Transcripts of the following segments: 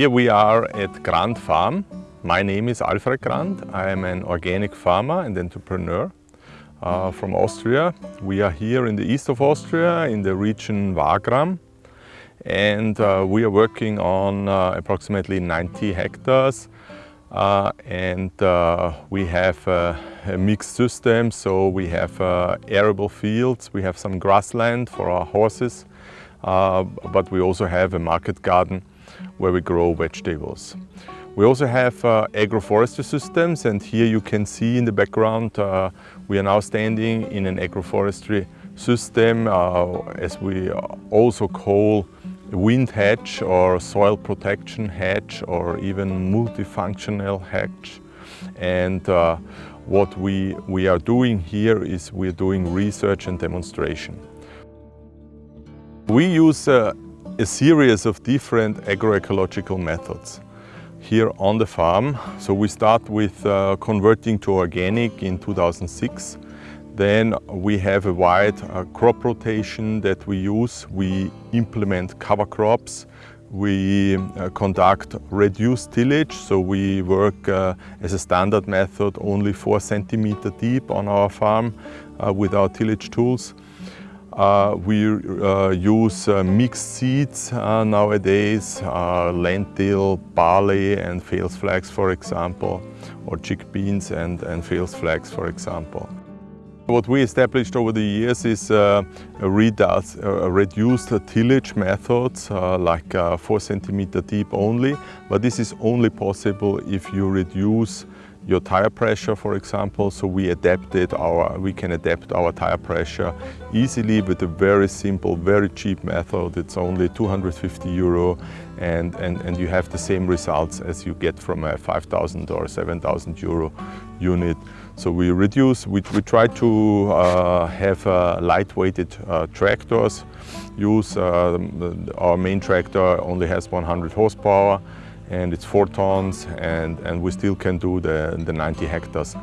Here we are at Grand Farm. My name is Alfred Grand. I am an organic farmer and entrepreneur uh, from Austria. We are here in the east of Austria in the region Wagram and uh, we are working on uh, approximately 90 hectares uh, and uh, we have a mixed system so we have uh, arable fields, we have some grassland for our horses but we also have a market garden where we grow vegetables. We also have uh, agroforestry systems and here you can see in the background uh, we are now standing in an agroforestry system uh, as we also call wind hedge or soil protection hedge or even multifunctional hedge. And uh, what we, we are doing here is we're doing research and demonstration. We use uh, a series of different agroecological methods here on the farm. So we start with uh, converting to organic in 2006. Then we have a wide uh, crop rotation that we use. We implement cover crops. We uh, conduct reduced tillage, so we work uh, as a standard method only four centimeter deep on our farm uh, with our tillage tools. Uh, we uh, use uh, mixed seeds nowadays, lentil, barley and false flax for example, or chickpeas and, and false flax for example. What we established over the years is uh, a, uh, reduced tillage methods uh, like uh, 4 centimeter deep only, but this is only possible if you reduce your tire pressure, for example. So we adapted our, we can adapt our tire pressure easily with a very simple, very cheap method. It's only 250 euro and, and, and you have the same results as you get from a 5,000 or 7,000 euro unit. So we reduce, we, we try to uh, have uh, light-weighted uh, tractors. Use, uh, our main tractor only has 100 horsepower and it's four tons and, and we still can do the, the 90 hectares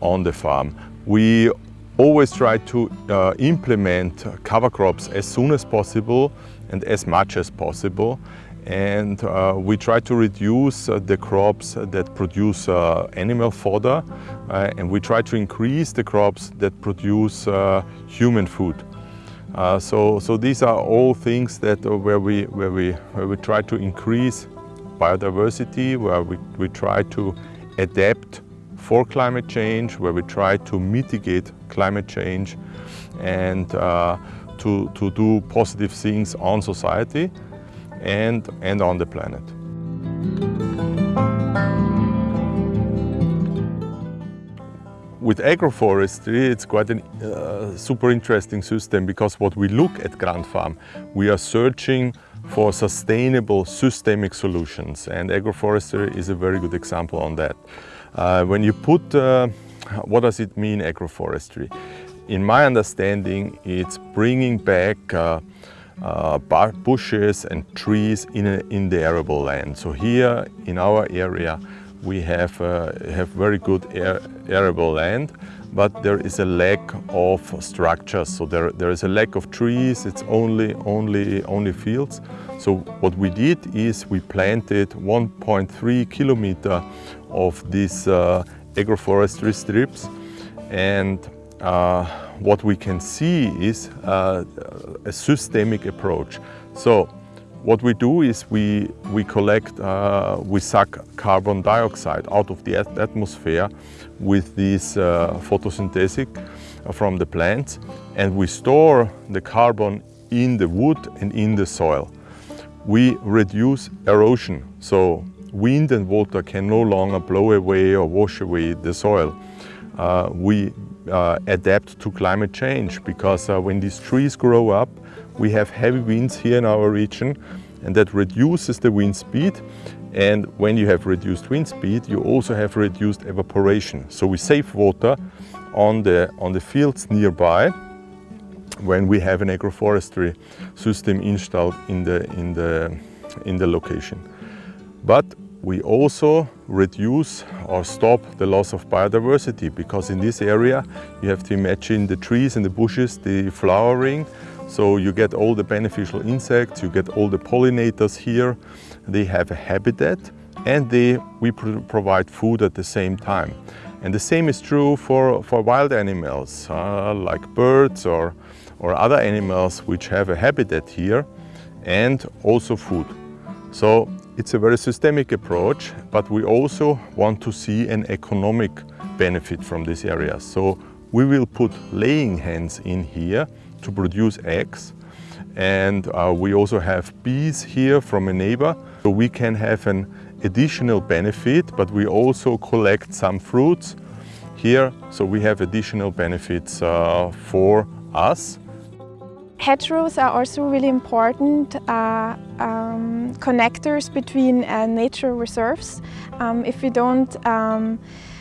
on the farm. We always try to uh, implement cover crops as soon as possible and as much as possible and uh, we try to reduce uh, the crops that produce uh, animal fodder uh, and we try to increase the crops that produce uh, human food. so, so these are all things that where we, where, we, where we try to increase biodiversity, where we, we try to adapt for climate change, where we try to mitigate climate change and uh, to, to do positive things on society and, and on the planet. With agroforestry, it's quite a uh, super interesting system because what we look at Grand Farm, we are searching for sustainable systemic solutions and agroforestry is a very good example on that. Uh, when you put, uh, what does it mean agroforestry? In my understanding it's bringing back uh, uh bushes and trees in, a, in the arable land. So here in our area we have, uh, have very good arable land but there is a lack of structures. So there, there is a lack of trees, it's only, only, only fields. So what we did is we planted 1.3 kilometer of these uh, agroforestry strips and uh, what we can see is uh, a systemic approach. So what we do is we, we collect, uh, we suck carbon dioxide out of the atmosphere with this uh, photosynthetic from the plants and we store the carbon in the wood and in the soil. We reduce erosion, so wind and water can no longer blow away or wash away the soil. Uh, we uh, adapt to climate change because uh, when these trees grow up, we have heavy winds here in our region and that reduces the wind speed and when you have reduced wind speed you also have reduced evaporation. So we save water on the, on the fields nearby when we have an agroforestry system installed in the, in the, in the location. But we also reduce or stop the loss of biodiversity because in this area you have to imagine the trees and the bushes, the flowering So you get all the beneficial insects, you get all the pollinators here. They have a habitat and they, we provide food at the same time. And the same is true for, for wild animals, uh, like birds or, or other animals which have a habitat here and also food. So it's a very systemic approach, but we also want to see an economic benefit from this area. So we will put laying hens in here to produce eggs. And uh, we also have bees here from a neighbor. So we can have an additional benefit, but we also collect some fruits here. So we have additional benefits uh, for us. Hedgerows are also really important uh, um, connectors between uh, nature reserves. Um, if we don't um,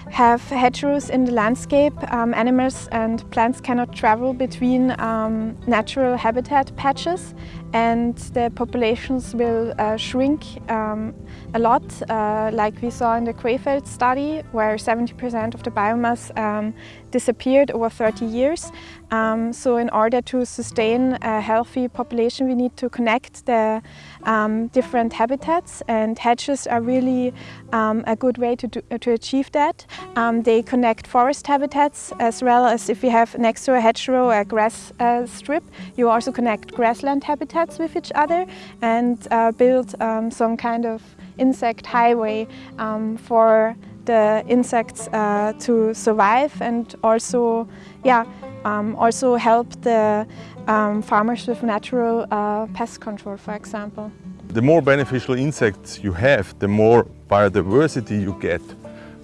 have hedgerows in the landscape. Um, animals and plants cannot travel between um, natural habitat patches and the populations will uh, shrink um, a lot, uh, like we saw in the Krefeld study, where 70% of the biomass disappeared over 30 years. Um, so in order to sustain a healthy population, we need to connect the um, different habitats and hedges are really um, a good way to, do, to achieve that. Um, they connect forest habitats as well as if you have next to a hedgerow a grass uh, strip, you also connect grassland habitats with each other and uh, build um, some kind of insect highway um, for the insects uh, to survive and also, yeah, um, also help the um, farmers with natural uh, pest control, for example. The more beneficial insects you have, the more biodiversity you get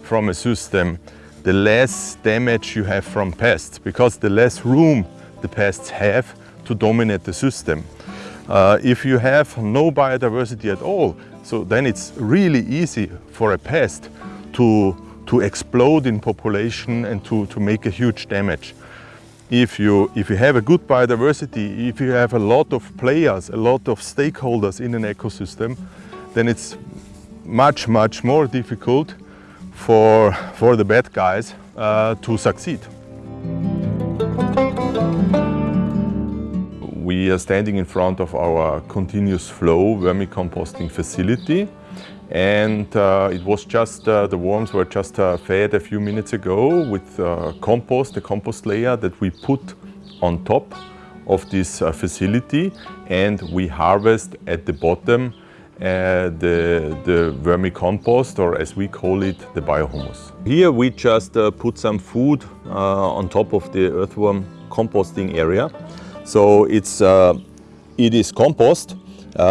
from a system, the less damage you have from pests, because the less room the pests have to dominate the system. Uh, if you have no biodiversity at all, so then it's really easy for a pest to, to explode in population and to, to make a huge damage. If you, if you have a good biodiversity, if you have a lot of players, a lot of stakeholders in an ecosystem, then it's much, much more difficult for, for the bad guys uh, to succeed. We are standing in front of our continuous flow vermicomposting facility and uh, it was just, uh, the worms were just uh, fed a few minutes ago with uh, compost, the compost layer that we put on top of this uh, facility and we harvest at the bottom uh, the, the vermicompost or as we call it, the biohumus. Here we just put some food on top of the earthworm composting area. So it's, it is compost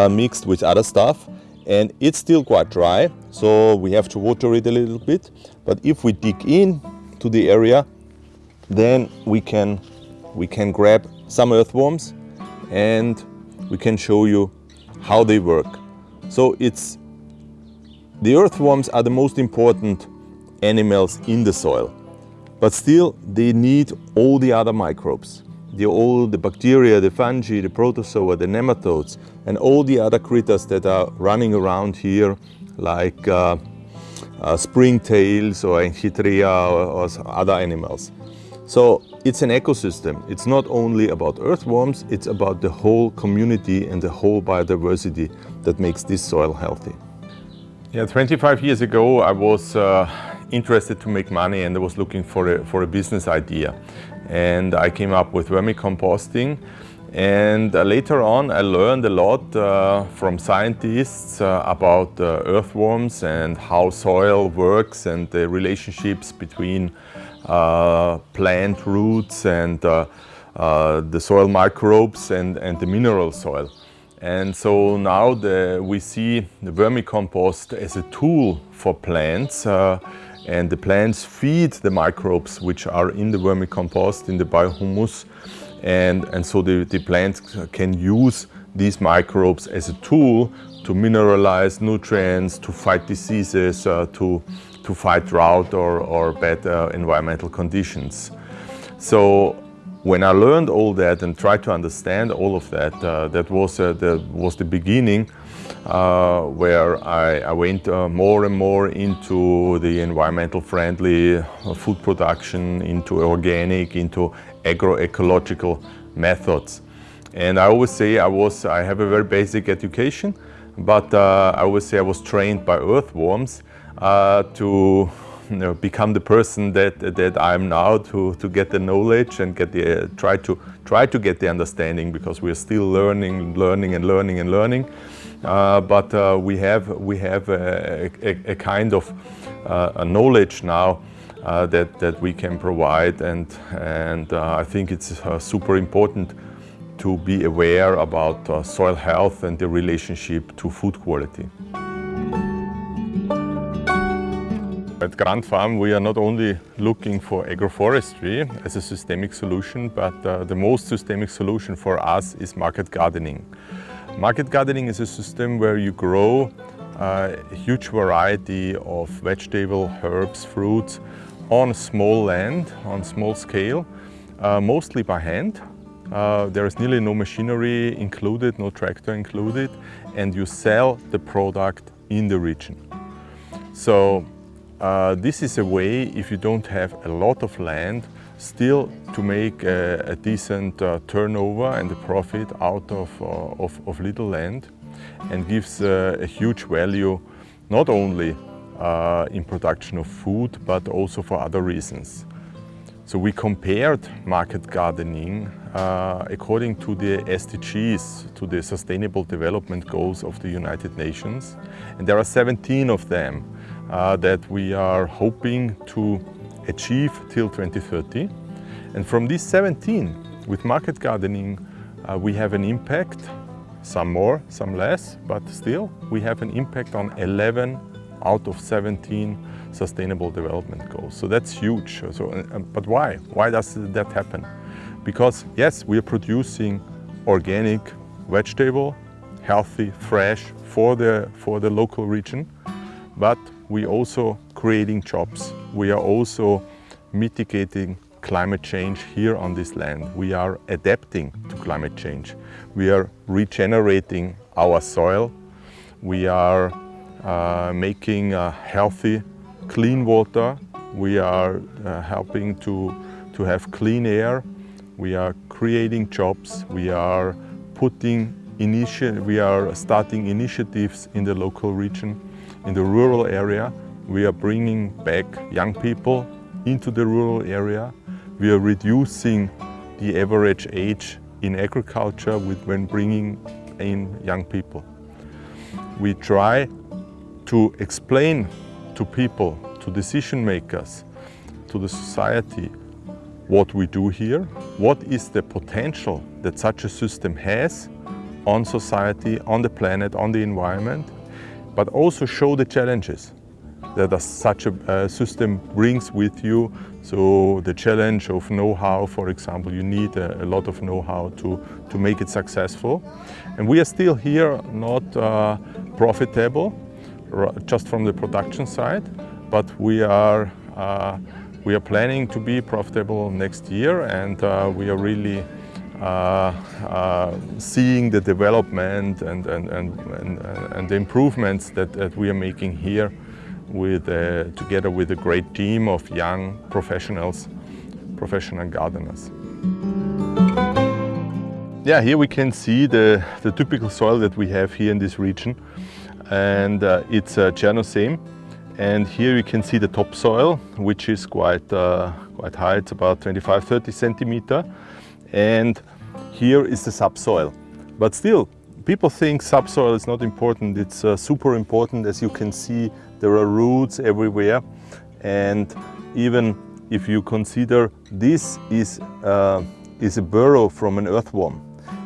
mixed with other stuff and it's still quite dry so we have to water it a little bit. But if we dig in to the area then we can we can grab some earthworms and we can show you how they work. So it's the earthworms are the most important animals in the soil but still they need all the other microbes the, all the bacteria, the fungi, the protozoa, the nematodes, and all the other critters that are running around here, like uh, uh, springtails or Enchytria or, or other animals. So it's an ecosystem. It's not only about earthworms, it's about the whole community and the whole biodiversity that makes this soil healthy. Yeah, 25 years ago I was uh, interested to make money and I was looking for a, for a business idea and I came up with vermicomposting. And uh, later on I learned a lot uh, from scientists uh, about uh, earthworms and how soil works and the relationships between uh, plant roots and uh, the soil microbes and, and the mineral soil. And so now the, we see the vermicompost as a tool for plants and the plants feed the microbes which are in the vermicompost, in the biohumus and, and so the, the plants can use these microbes as a tool to mineralize nutrients, to fight diseases, uh, to, to fight drought or, or bad uh, environmental conditions. So when I learned all that and tried to understand all of that, uh, that was, uh, the, was the beginning uh, where I, I went uh, more and more into the environmental friendly food production, into organic, into agroecological methods. And I always say I was, I have a very basic education, but uh, I always say I was trained by earthworms uh, to you know, become the person that that I'm now to to get the knowledge and get the uh, try to try to get the understanding because we're still learning, learning and learning and learning. Uh, but uh, we have we have a, a, a kind of uh, knowledge now uh, that that we can provide, and and uh, I think it's super important to be aware about soil health and the relationship to food quality. At Grand Farm we are not only looking for agroforestry as a systemic solution, but uh, the most systemic solution for us is market gardening. Market gardening is a system where you grow uh, a huge variety of vegetable, herbs, fruits on small land, on small scale, uh, mostly by hand. Uh, there is nearly no machinery included, no tractor included, and you sell the product in the region. So uh, this is a way, if you don't have a lot of land, still to make a, a decent uh, turnover and a profit out of, uh, of, of, little land and gives uh, a huge value not only uh, in production of food but also for other reasons. So we compared market gardening uh, according to the SDGs, to the Sustainable Development Goals of the United Nations. And there are 17 of them uh, that we are hoping to achieve till 2030. And from these 17, with market gardening, uh, we have an impact, some more, some less, but still we have an impact on 11 out of 17 sustainable development goals. So that's huge. So, uh, but why? Why does that happen? Because yes, we are producing organic vegetable, healthy, fresh for the, for the local region, but we also creating jobs. We are also mitigating climate change here on this land. We are adapting to climate change. We are regenerating our soil. We are uh, making uh, healthy, clean water. We are uh, helping to, to have clean air. We are creating jobs. We are putting initi we are starting initiatives in the local region in the rural area. We are bringing back young people into the rural area. We are reducing the average age in agriculture with when bringing in young people. We try to explain to people, to decision makers, to the society, what we do here, what is the potential that such a system has on society, on the planet, on the environment, but also show the challenges that such a system brings with you. So the challenge of know-how, for example, you need a, lot of know-how to, to make it successful. And we are still here not uh, profitable, just from the production side, but we are, uh, we are planning to be profitable next year and uh, we are really uh, uh, seeing the development and, and, and, and, and the improvements that, that, we are making here with, uh, together with a great team of young professionals, professional gardeners. Yeah, here we can see the, the typical soil that we have here in this region and uh, it's uh, Chernozem and here you can see the topsoil which is quite, uh, quite high, it's about 25-30 centimeter and here is the subsoil. But still, people think subsoil is not important. It's uh, super important. As you can see, there are roots everywhere. And even if you consider this is, uh, is a burrow from an earthworm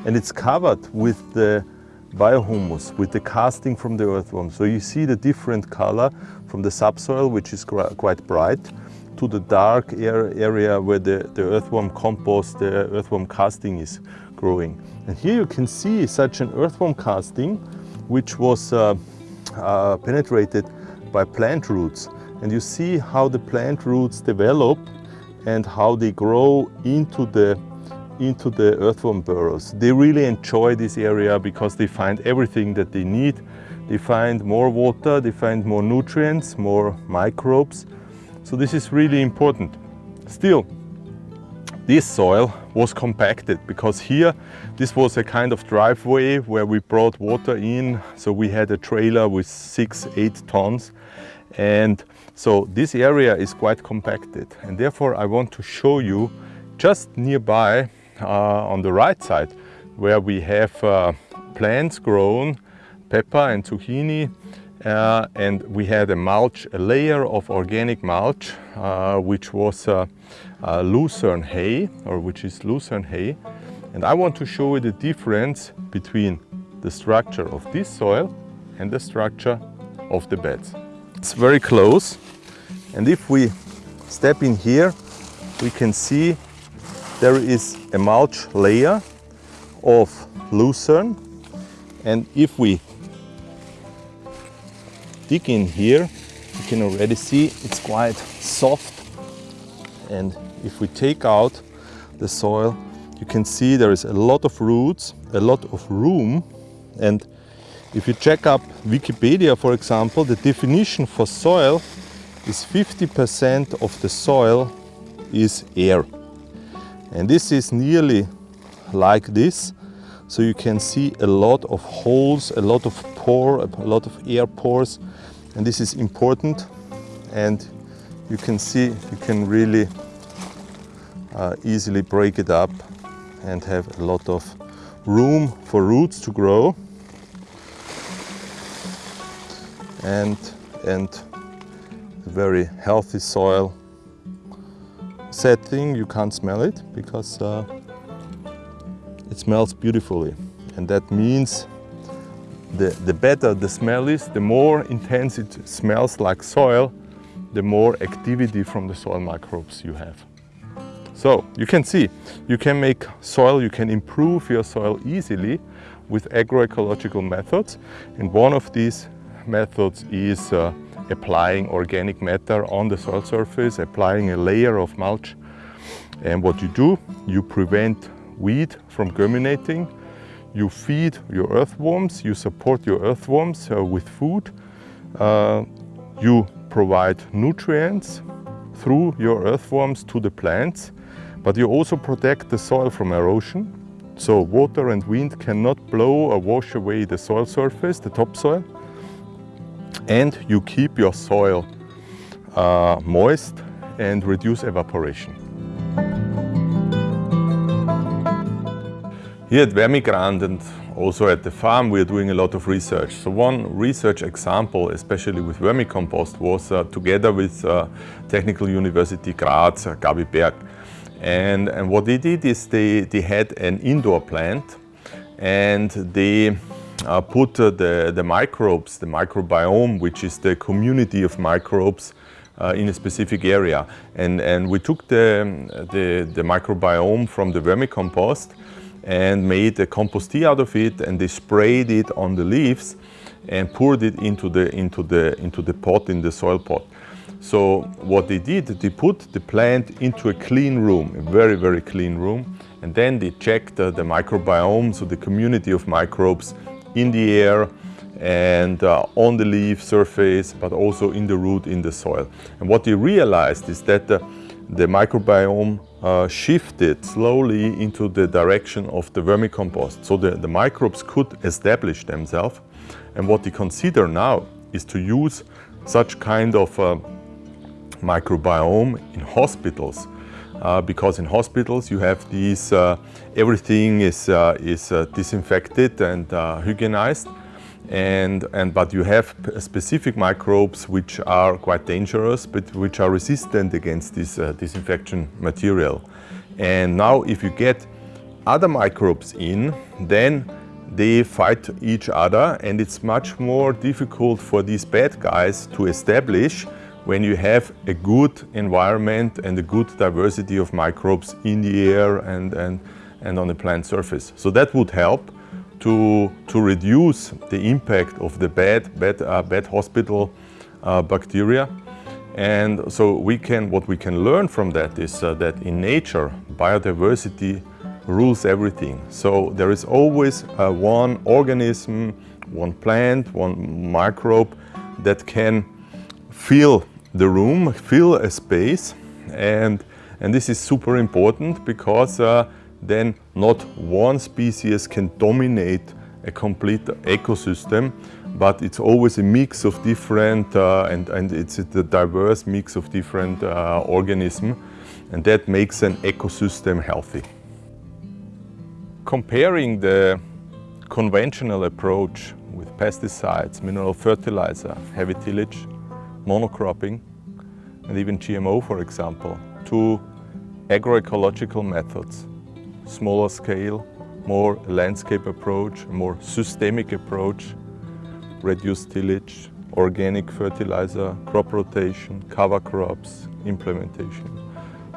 and it's covered with the biohumus, with the casting from the earthworm. So you see the different color from the subsoil, which is quite bright, to the dark area where the, the earthworm compost, the earthworm casting is growing. And here you can see such an earthworm casting which was uh, uh, penetrated by plant roots. And you see how the plant roots develop and how they grow into the into the earthworm burrows. They really enjoy this area because they find everything that they need. They find more water, they find more nutrients, more microbes, so this is really important. Still, this soil was compacted because here this was a kind of driveway where we brought water in so we had a trailer with six eight tons and so this area is quite compacted and therefore I want to show you just nearby on the right side where we have uh, plants grown pepper and zucchini uh, and we had a mulch, a layer of organic mulch, uh, which was uh, uh, lucerne hay, or which is lucerne hay. And I want to show you the difference between the structure of this soil and the structure of the beds. It's very close. And if we step in here, we can see there is a mulch layer of lucerne. And if we dig in here, you can already see it's quite soft. And if we take out the soil, you can see there is a lot of roots, a lot of room. And if you check up Wikipedia, for example, the definition for soil is 50% of the soil is air. And this is nearly like this. So you can see a lot of holes, a lot of pore, a lot of air pores. And this is important. And you can see you can really uh, easily break it up and have a lot of room for roots to grow. And and very healthy soil sad thing you can't smell it because uh, it smells beautifully and that means the, the better the smell is, the more intense it smells like soil, the more activity from the soil microbes you have. So you can see, you can make soil, you can improve your soil easily with agroecological methods. And one of these methods is uh, applying organic matter on the soil surface, applying a layer of mulch. And what you do, you prevent weed from germinating you feed your earthworms, you support your earthworms uh, with food, uh, you provide nutrients through your earthworms to the plants, but you also protect the soil from erosion. So water and wind cannot blow or wash away the soil surface, the topsoil. And you keep your soil uh, moist and reduce evaporation. Here at VermiGrand and also at the farm we are doing a lot of research. So one research example, especially with vermicompost, was uh, together with uh, Technical University Graz, uh, Gabi Berg. And, and what they did is they, they had an indoor plant and they uh, put uh, the, the microbes, the microbiome, which is the community of microbes uh, in a specific area. And, and we took the, the, the microbiome from the vermicompost and made a compost tea out of it and they sprayed it on the leaves and poured it into the, into the, into the pot, in the soil pot. So what they did, they put the plant into a clean room, a very, very clean room, and then they checked uh, the microbiome, so the community of microbes in the air and uh, on the leaf surface, but also in the root in the soil. And what they realized is that uh, the microbiome uh, shifted slowly into the direction of the vermicompost. So the, the microbes could establish themselves. And what they consider now is to use such kind of uh, microbiome in hospitals. Uh, because in hospitals you have these, uh, everything is, uh, is uh, disinfected and hygienized and, and, but you have specific microbes which are quite dangerous, but which are resistant against this uh, disinfection material. And now if you get other microbes in, then they fight each other and it's much more difficult for these bad guys to establish when you have a good environment and a good diversity of microbes in the air and, and, and on the plant surface. So that would help to, to reduce the impact of the bad, bad, uh, bad hospital uh, bacteria. And so we can, what we can learn from that is uh, that in nature, biodiversity rules everything. So there is always uh, one organism, one plant, one microbe that can fill the room, fill a space and And this is super important because uh, then not one species can dominate a complete ecosystem, but it's always a mix of different, uh, and, and it's a diverse mix of different uh, organisms, and that makes an ecosystem healthy. Comparing the conventional approach with pesticides, mineral fertilizer, heavy tillage, monocropping, and even GMO, for example, to agroecological methods, smaller scale, more landscape approach, more systemic approach, reduced tillage, organic fertilizer, crop rotation, cover crops, implementation,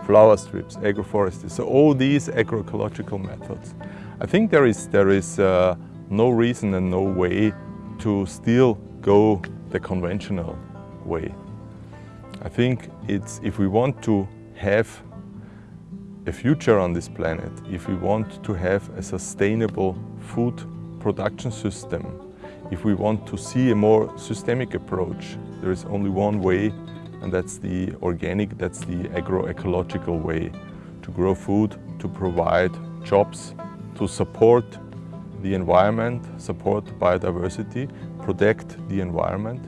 flower strips, agroforestry. So all these agroecological methods. I think there is, there is uh, no reason and no way to still go the conventional way. I think it's, if we want to have a future on this planet, if we want to have a sustainable food production system, if we want to see a more systemic approach, there is only one way and that's the organic, that's the agroecological way to grow food, to provide jobs, to support the environment, support biodiversity, protect the environment.